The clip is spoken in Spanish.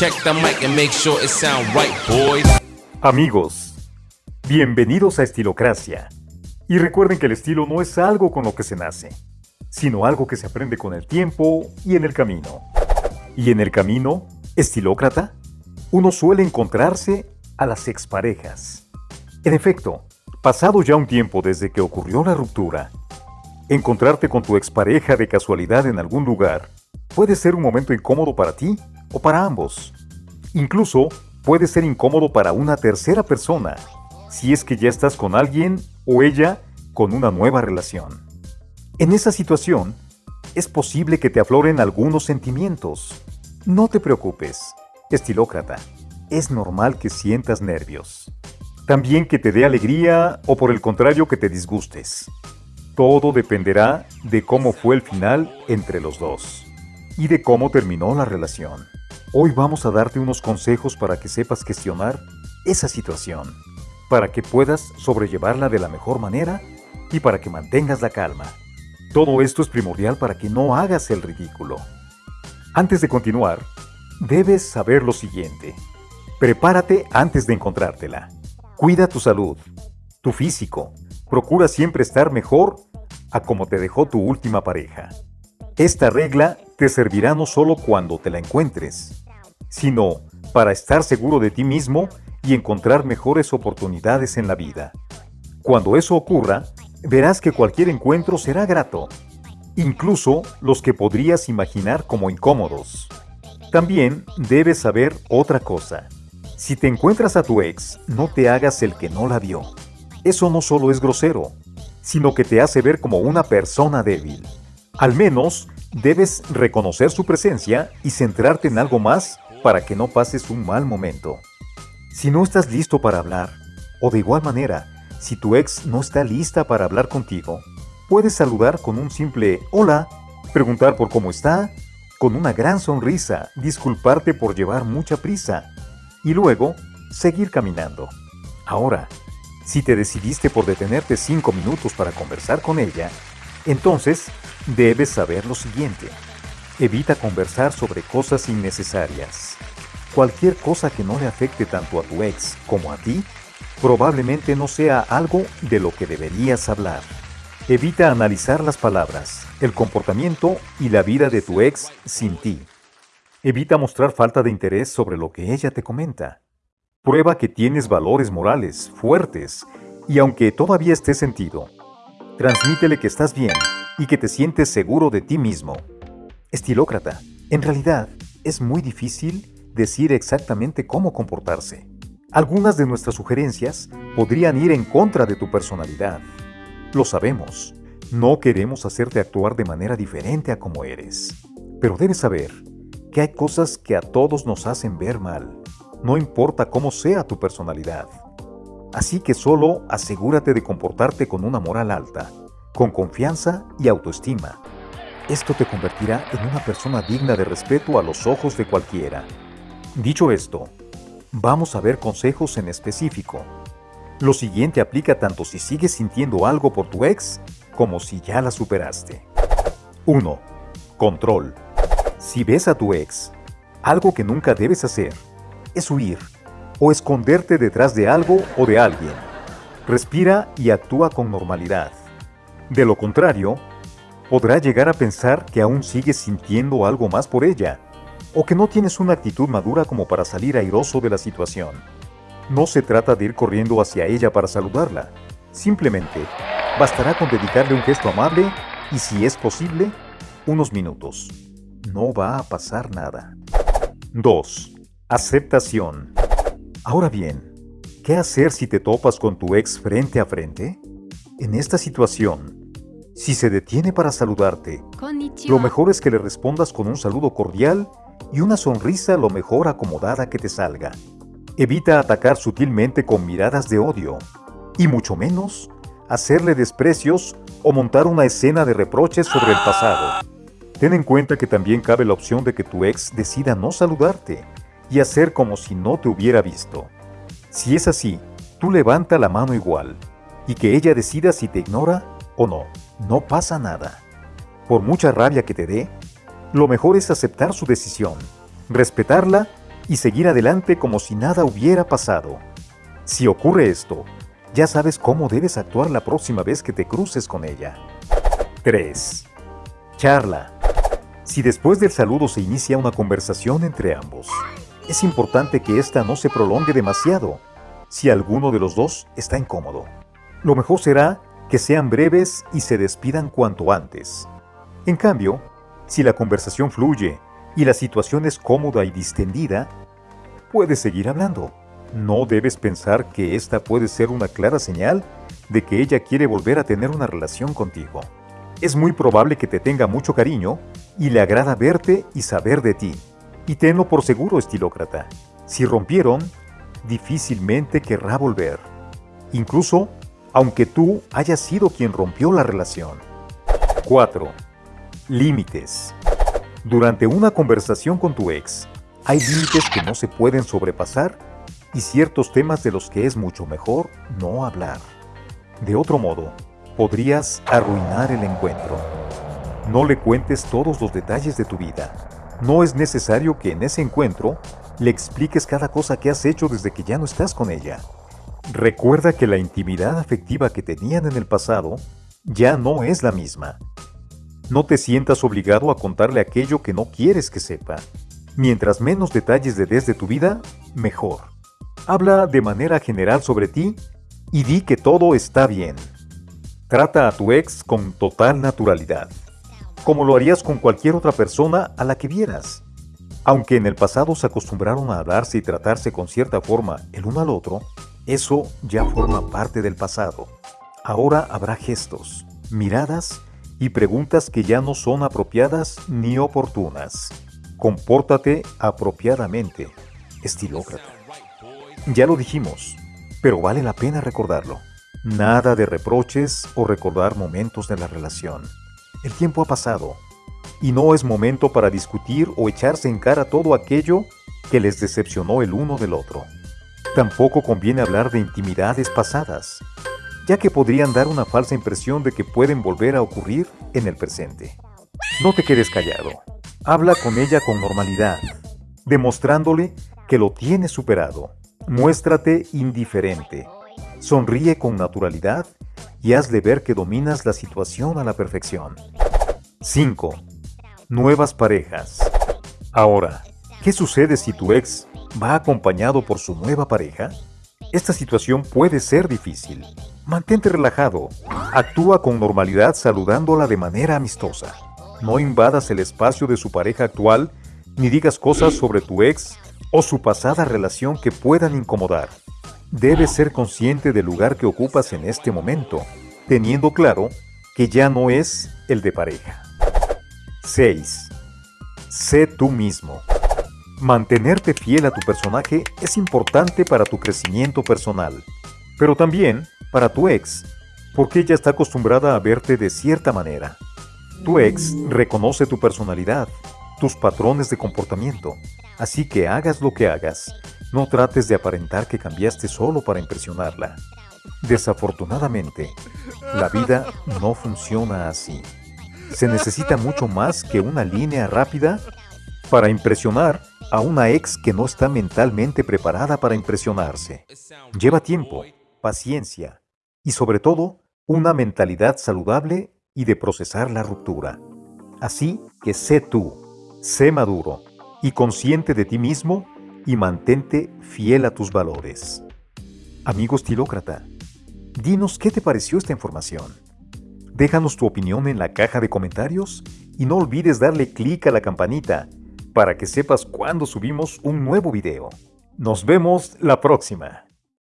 Check the mic and make sure it sound right, boys. Amigos, bienvenidos a Estilocracia. Y recuerden que el estilo no es algo con lo que se nace, sino algo que se aprende con el tiempo y en el camino. Y en el camino, estilócrata, uno suele encontrarse a las exparejas. En efecto, pasado ya un tiempo desde que ocurrió la ruptura, encontrarte con tu expareja de casualidad en algún lugar puede ser un momento incómodo para ti o para ambos. Incluso puede ser incómodo para una tercera persona, si es que ya estás con alguien o ella con una nueva relación. En esa situación, es posible que te afloren algunos sentimientos. No te preocupes, estilócrata, es normal que sientas nervios. También que te dé alegría o por el contrario que te disgustes. Todo dependerá de cómo fue el final entre los dos y de cómo terminó la relación. Hoy vamos a darte unos consejos para que sepas gestionar esa situación, para que puedas sobrellevarla de la mejor manera y para que mantengas la calma. Todo esto es primordial para que no hagas el ridículo. Antes de continuar, debes saber lo siguiente. Prepárate antes de encontrártela. Cuida tu salud, tu físico. Procura siempre estar mejor a como te dejó tu última pareja. Esta regla te servirá no solo cuando te la encuentres, sino para estar seguro de ti mismo y encontrar mejores oportunidades en la vida. Cuando eso ocurra, verás que cualquier encuentro será grato, incluso los que podrías imaginar como incómodos. También debes saber otra cosa. Si te encuentras a tu ex, no te hagas el que no la vio. Eso no solo es grosero, sino que te hace ver como una persona débil. Al menos, debes reconocer su presencia y centrarte en algo más para que no pases un mal momento. Si no estás listo para hablar, o de igual manera, si tu ex no está lista para hablar contigo, puedes saludar con un simple hola, preguntar por cómo está, con una gran sonrisa, disculparte por llevar mucha prisa y luego seguir caminando. Ahora, si te decidiste por detenerte cinco minutos para conversar con ella, entonces debes saber lo siguiente. Evita conversar sobre cosas innecesarias. Cualquier cosa que no le afecte tanto a tu ex como a ti, probablemente no sea algo de lo que deberías hablar. Evita analizar las palabras, el comportamiento y la vida de tu ex sin ti. Evita mostrar falta de interés sobre lo que ella te comenta. Prueba que tienes valores morales fuertes y aunque todavía esté sentido, transmítele que estás bien y que te sientes seguro de ti mismo. Estilócrata, en realidad es muy difícil decir exactamente cómo comportarse. Algunas de nuestras sugerencias podrían ir en contra de tu personalidad. Lo sabemos, no queremos hacerte actuar de manera diferente a como eres. Pero debes saber que hay cosas que a todos nos hacen ver mal, no importa cómo sea tu personalidad. Así que solo asegúrate de comportarte con una moral alta, con confianza y autoestima esto te convertirá en una persona digna de respeto a los ojos de cualquiera. Dicho esto, vamos a ver consejos en específico. Lo siguiente aplica tanto si sigues sintiendo algo por tu ex como si ya la superaste. 1. Control. Si ves a tu ex, algo que nunca debes hacer es huir o esconderte detrás de algo o de alguien. Respira y actúa con normalidad. De lo contrario, podrá llegar a pensar que aún sigues sintiendo algo más por ella, o que no tienes una actitud madura como para salir airoso de la situación. No se trata de ir corriendo hacia ella para saludarla, simplemente bastará con dedicarle un gesto amable y si es posible, unos minutos. No va a pasar nada. 2. Aceptación. Ahora bien, ¿qué hacer si te topas con tu ex frente a frente? En esta situación, si se detiene para saludarte, lo mejor es que le respondas con un saludo cordial y una sonrisa lo mejor acomodada que te salga. Evita atacar sutilmente con miradas de odio, y mucho menos hacerle desprecios o montar una escena de reproches sobre el pasado. Ten en cuenta que también cabe la opción de que tu ex decida no saludarte y hacer como si no te hubiera visto. Si es así, tú levanta la mano igual y que ella decida si te ignora o no no pasa nada. Por mucha rabia que te dé, lo mejor es aceptar su decisión, respetarla y seguir adelante como si nada hubiera pasado. Si ocurre esto, ya sabes cómo debes actuar la próxima vez que te cruces con ella. 3. Charla. Si después del saludo se inicia una conversación entre ambos, es importante que ésta no se prolongue demasiado si alguno de los dos está incómodo. Lo mejor será que sean breves y se despidan cuanto antes. En cambio, si la conversación fluye y la situación es cómoda y distendida, puedes seguir hablando. No debes pensar que esta puede ser una clara señal de que ella quiere volver a tener una relación contigo. Es muy probable que te tenga mucho cariño y le agrada verte y saber de ti. Y tenlo por seguro, estilócrata. Si rompieron, difícilmente querrá volver. Incluso aunque tú hayas sido quien rompió la relación. 4. Límites. Durante una conversación con tu ex, hay límites que no se pueden sobrepasar y ciertos temas de los que es mucho mejor no hablar. De otro modo, podrías arruinar el encuentro. No le cuentes todos los detalles de tu vida. No es necesario que en ese encuentro le expliques cada cosa que has hecho desde que ya no estás con ella. Recuerda que la intimidad afectiva que tenían en el pasado ya no es la misma. No te sientas obligado a contarle aquello que no quieres que sepa. Mientras menos detalles de tu vida, mejor. Habla de manera general sobre ti y di que todo está bien. Trata a tu ex con total naturalidad, como lo harías con cualquier otra persona a la que vieras. Aunque en el pasado se acostumbraron a hablarse y tratarse con cierta forma el uno al otro, eso ya forma parte del pasado. Ahora habrá gestos, miradas y preguntas que ya no son apropiadas ni oportunas. Compórtate apropiadamente, estilócrata. Ya lo dijimos, pero vale la pena recordarlo. Nada de reproches o recordar momentos de la relación. El tiempo ha pasado y no es momento para discutir o echarse en cara todo aquello que les decepcionó el uno del otro. Tampoco conviene hablar de intimidades pasadas, ya que podrían dar una falsa impresión de que pueden volver a ocurrir en el presente. No te quedes callado. Habla con ella con normalidad, demostrándole que lo tienes superado. Muéstrate indiferente. Sonríe con naturalidad y hazle ver que dominas la situación a la perfección. 5. Nuevas parejas. Ahora, ¿qué sucede si tu ex va acompañado por su nueva pareja? Esta situación puede ser difícil. Mantente relajado. Actúa con normalidad saludándola de manera amistosa. No invadas el espacio de su pareja actual ni digas cosas sobre tu ex o su pasada relación que puedan incomodar. Debes ser consciente del lugar que ocupas en este momento, teniendo claro que ya no es el de pareja. 6. Sé tú mismo. Mantenerte fiel a tu personaje es importante para tu crecimiento personal, pero también para tu ex, porque ella está acostumbrada a verte de cierta manera. Tu ex reconoce tu personalidad, tus patrones de comportamiento, así que hagas lo que hagas, no trates de aparentar que cambiaste solo para impresionarla. Desafortunadamente, la vida no funciona así. Se necesita mucho más que una línea rápida para impresionar a una ex que no está mentalmente preparada para impresionarse. Lleva tiempo, paciencia y sobre todo una mentalidad saludable y de procesar la ruptura. Así que sé tú, sé maduro y consciente de ti mismo y mantente fiel a tus valores. Amigo estilócrata, dinos qué te pareció esta información. Déjanos tu opinión en la caja de comentarios y no olvides darle clic a la campanita para que sepas cuando subimos un nuevo video. Nos vemos la próxima.